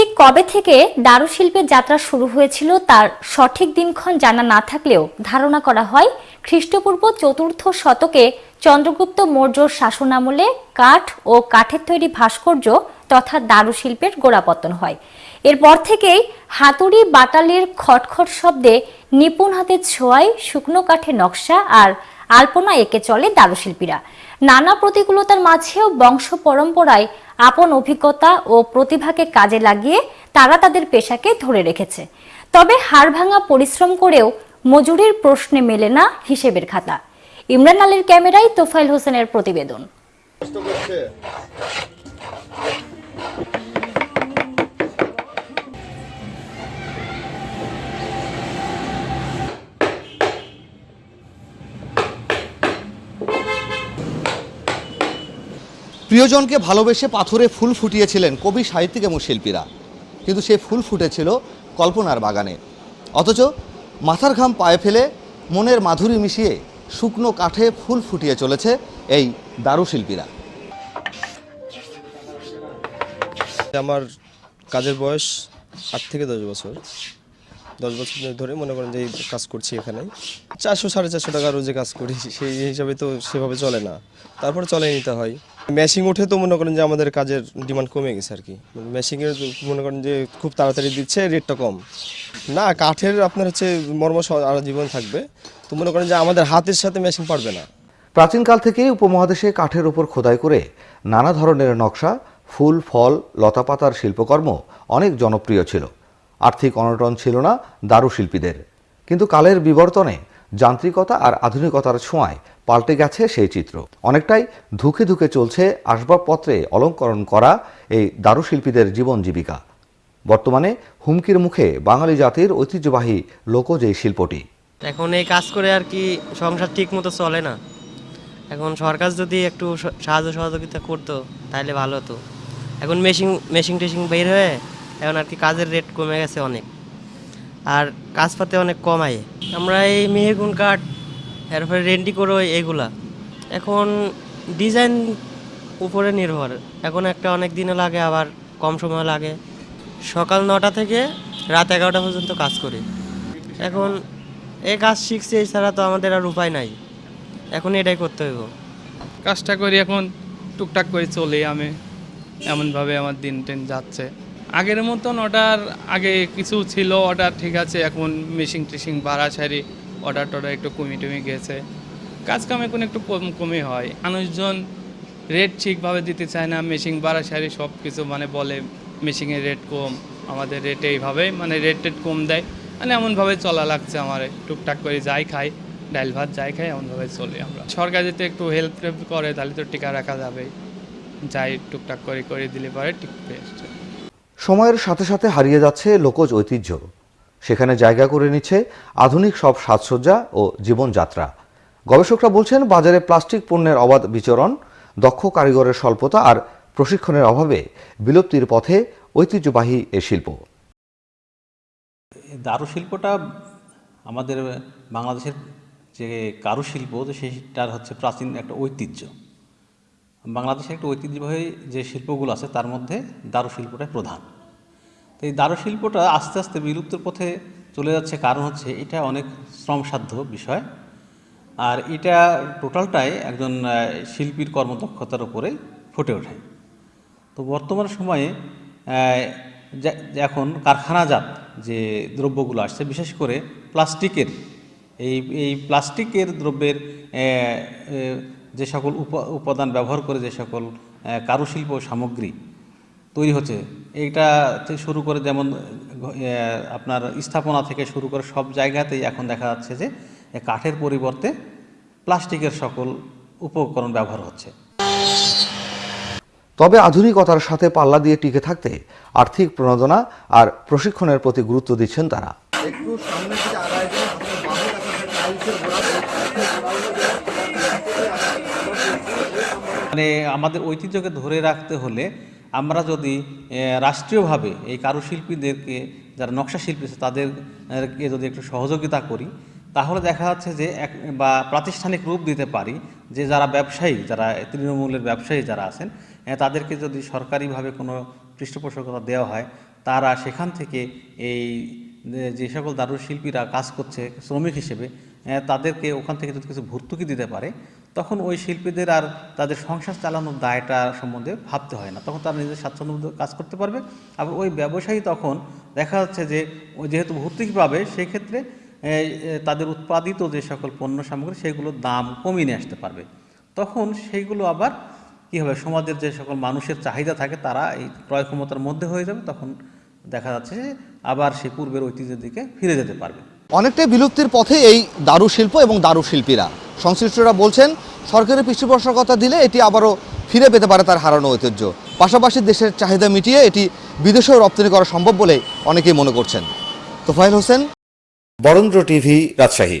ঠিক কবে থেকে দারুশিল্পের যাত্রা শুরু হয়েছিল তার সঠিক দিনক্ষণ জানা না থাকলেও ধারণা করা হয়, খ্রিস্টপূর্ব চতুর্থ শতকে চন্দ্রগুপ্ত মৌর্যর শাসনামলে কাঠ ও কাঠের তৈরি ভাস্কর্য তথা দারুশিল্পের গোড়াপত্তন হয়। এরপর থেকেই হাতুড়ি বাটালির খটখট শব্দে নিপুণ হাতের ছোঁয়ায় শুকনো কাঠের নকশা আর আলপনা এঁকে চলে দারুশিল্পীরা। নানা প্রতিকূলতার মাঝেও বংশ পরম্পরায় আপন অভিজ্ঞতা ও প্রতিভাকে কাজে লাগিয়ে তারা তাদের পেশাকে ধরে রেখেছে। তবে হাড়ভাঙা পরিশ্রম করেও মজুরির প্রশ্নে মেলে না হিসেবের খাতা। ইমরান আলীর ক্যামেরায় তোফাইল হোসেনের প্রতিবেদন। প্রিয়জনকে ভালোবেসে পাথরে ফুল ফুটিয়েছিলেন কবি, সাহিত্যিক এবং শিল্পীরা। কিন্তু সে ফুল ফুটেছিল কল্পনার বাগানে। অথচ মাথার ঘাম পায়ে ফেলে মনের মাধুরী মিশিয়ে শুকনো কাঠে ফুল ফুটিয়ে চলেছে এই দারুশিল্পীরা আমার কাজের বয়স আট থেকে দশ বছর। দশ বছর ধরে মনে করেন যে কাজ করছি এখানে। চারশো, সাড়ে চারশো টাকা রোজে কাজ করি, সেই হিসাবে তো সেভাবে চলে না। তারপর চলে নিতে হয়। মেশিং উঠে তো মনে করেন যে আমাদের কাজের ডিমান্ড কমে গেছে আর কি। মেশিংয়ের মনে করেন যে খুব তাড়াতাড়ি দিচ্ছে রেটটা কম। না, কাঠের আপনার হচ্ছে মর্ম সারা জীবন থাকবে। তো মনে করেন যে আমাদের হাতের সাথে মেশিং পারবে না। প্রাচীনকাল থেকেই উপমহাদেশে কাঠের উপর খোদাই করে নানা ধরনের নকশা, ফুল, ফল, লতাপাতার শিল্পকর্ম অনেক জনপ্রিয় ছিল। আর্থিক অনটন ছিল না দারুশিল্পীদের। কিন্তু কালের বিবর্তনে যান্ত্রিকতা আর আধুনিকতার ছোঁয়ায় পাল্টে গেছে সেই চিত্র। অনেকটাই ধুকে ধুকে চলছে আসবাবপত্রে অলঙ্করণ করা এই দারুশিল্পীদের জীবন জীবিকা। বর্তমানে হুমকির মুখে বাঙালি জাতির ঐতিহ্যবাহী লোকজ এই শিল্পটি। এখন এই কাজ করে আর কি সংসার ঠিক মতো চলে না। এখন সরকার যদি একটু সাহায্য সহযোগিতা করতো তাহলে ভালো হতো। এখন মেশিন মেশিন টেশিন বের হয়ে এখন আর কি কাজের রেট কমে গেছে অনেক। আর কাজ পাতে অনেক কম আয় আমরা এই মেহেগুন কাঠ, এরপরে রেন্ডি করো এগুলা। এখন ডিজাইন উপরে নির্ভর। এখন একটা অনেক দিনও লাগে, আবার কম সময় লাগে। সকাল নটা থেকে রাত এগারোটা পর্যন্ত কাজ করি। এখন এই কাজ শিখছি এছাড়া তো আমাদের আর উপায় নাই। এখন এটাই করতে হইব। কাজটা করি এখন, টুকটাক করে চলি আমি। এমনভাবে আমার দিন টিন যাচ্ছে। আগের মতন অর্ডার, আগে কিছু ছিল, অর্ডার ঠিক আছে, এখন মেশিং টেশিং বাড়াছাড়ি অর্ডার টর্ডার একটু কমে টমে গেছে। কাজ কাম এখন একটু কম, কমে হয়। মানুষজন রেট ঠিকভাবে দিতে চায় না মেশিং বাড়াছাড়ি সব কিছু মানে বলে মেশিংয়ের রেট কম, আমাদের রেট এইভাবে মানে রেট টেট কম দেয়। মানে এমনভাবে চলা লাগছে আমার, টুকটাক করে যাই খাই, ডাল ভাত যাই খাই, এমনভাবে চলি আমরা। সরকার যদি একটু হেল্প করে, তাহলে তো টিকা রাখা যাবে যাই টুকটাক করে করে দিলে পরে টিকবে। সময়ের সাথে সাথে হারিয়ে যাচ্ছে লোকজ ঐতিহ্য। সেখানে জায়গা করে নিচ্ছে আধুনিক সব সাজসজ্জা ও জীবনযাত্রা। গবেষকরা বলছেন, বাজারে প্লাস্টিক পণ্যের অবাধ বিচরণ, দক্ষ কারিগরের স্বল্পতা আর প্রশিক্ষণের অভাবে বিলুপ্তির পথে ঐতিহ্যবাহী এ শিল্প। দারুশিল্পটা আমাদের বাংলাদেশের যে কারুশিল্প, তো সেইটার হচ্ছে প্রাচীন একটা ঐতিহ্য। বাংলাদেশের একটা ঐতিহ্যবাহী যে শিল্পগুলো আছে, তার মধ্যে দারুশিল্পটাই প্রধান। তো এই দারুশিল্পটা আস্তে আস্তে বিলুপ্তের পথে চলে যাচ্ছে কারণ হচ্ছে এটা অনেক শ্রমসাধ্য বিষয়। আর এটা টোটালটাই একজন শিল্পীর কর্মদক্ষতার উপরে ফুটে ওঠে। তো বর্তমান সময়ে এখন কারখানাজাত যে দ্রব্যগুলো আসছে, বিশেষ করে প্লাস্টিকের, এই এই প্লাস্টিকের দ্রব্যের যে সকল উপ- উপাদান ব্যবহার করে যে সকল কারুশিল্প সামগ্রী তৈরি হচ্ছে এইটা থেকে শুরু করে যেমন আপনার স্থাপনা থেকে শুরু করে সব জায়গাতেই এখন দেখা যাচ্ছে যে কাঠের পরিবর্তে প্লাস্টিকের সকল উপকরণ ব্যবহার হচ্ছে। তবে আধুনিকতার সাথে পাল্লা দিয়ে টিকে থাকতে আর্থিক প্রণোদনা আর প্রশিক্ষণের প্রতি গুরুত্ব দিচ্ছেন তারা। একটু সামনে মানে আমাদের ঐতিহ্যকে ধরে রাখতে হলে আমরা যদি রাষ্ট্রীয়ভাবে এই কারুশিল্পীদেরকে, যারা নকশা শিল্পী আছে, তাদেরকে যদি একটু সহযোগিতা করি, তাহলে দেখা যাচ্ছে যে এক, বা প্রাতিষ্ঠানিক রূপ দিতে পারি যে যারা ব্যবসায়ী, যারা তৃণমূলের ব্যবসায়ী যারা আছেন তাদেরকে যদি সরকারিভাবে কোনো পৃষ্ঠপোষকতা দেওয়া হয়, তারা সেখান থেকে এই যে- সকল দারুশিল্পীরা কাজ করছে শ্রমিক হিসেবে তাদেরকে ওখান থেকে যদি কিছু ভর্তুকি দিতে পারে তখন ওই শিল্পীদের আর তাদের সংসার চালানোর দায়টা সম্বন্ধে ভাবতে হয় না। তখন তারা নিজের স্বাচ্ছন্দ্য কাজ করতে পারবে। আবার ওই ব্যবসায়ী তখন দেখা যাচ্ছে যে যেহেতু ভর্তুকি পাবে সেই ক্ষেত্রে তাদের উৎপাদিত যে সকল পণ্য সামগ্রী, সেগুলোর দাম কমিয়ে নিয়ে আসতে পারবে। তখন সেইগুলো আবার কী হবে, সমাজের যে সকল মানুষের চাহিদা থাকে, তারা এই ক্রয় ক্ষমতার মধ্যে হয়ে যাবে। তখন দেখা যাচ্ছে যে, আবার সে পূর্বের ঐতিহ্যের দিকে ফিরে যেতে পারবে। অনেকটাই বিলুপ্তির পথে এই দারু শিল্প এবং দারু শিল্পীরা। সংশ্লিষ্টরা বলছেন, সরকারের পৃষ্ঠপোষকতা দিলে এটি আবারও ফিরে পেতে পারে তার হারানো ঐতিহ্য। পাশাপাশি দেশের চাহিদা মিটিয়ে এটি বিদেশেও রপ্তানি করা সম্ভব বলে অনেকেই মনে করছেন। তোফাইল হোসেন। বরেন্দ্র টিভি, রাজশাহী।